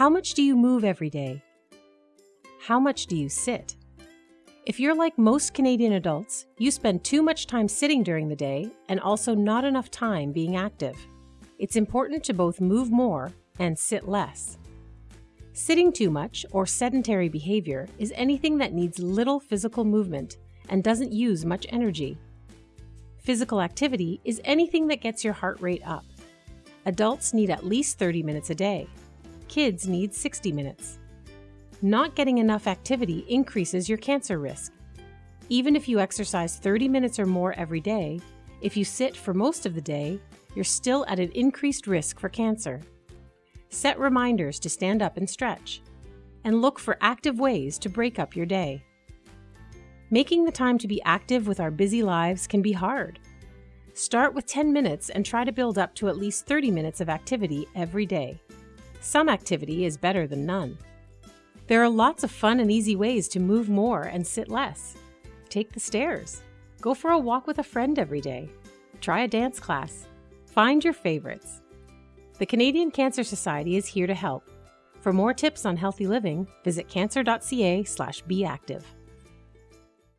How much do you move every day? How much do you sit? If you're like most Canadian adults, you spend too much time sitting during the day and also not enough time being active. It's important to both move more and sit less. Sitting too much or sedentary behavior is anything that needs little physical movement and doesn't use much energy. Physical activity is anything that gets your heart rate up. Adults need at least 30 minutes a day. Kids need 60 minutes. Not getting enough activity increases your cancer risk. Even if you exercise 30 minutes or more every day, if you sit for most of the day, you're still at an increased risk for cancer. Set reminders to stand up and stretch, and look for active ways to break up your day. Making the time to be active with our busy lives can be hard. Start with 10 minutes and try to build up to at least 30 minutes of activity every day. Some activity is better than none. There are lots of fun and easy ways to move more and sit less. Take the stairs. Go for a walk with a friend every day. Try a dance class. Find your favorites. The Canadian Cancer Society is here to help. For more tips on healthy living, visit cancer.ca/beactive.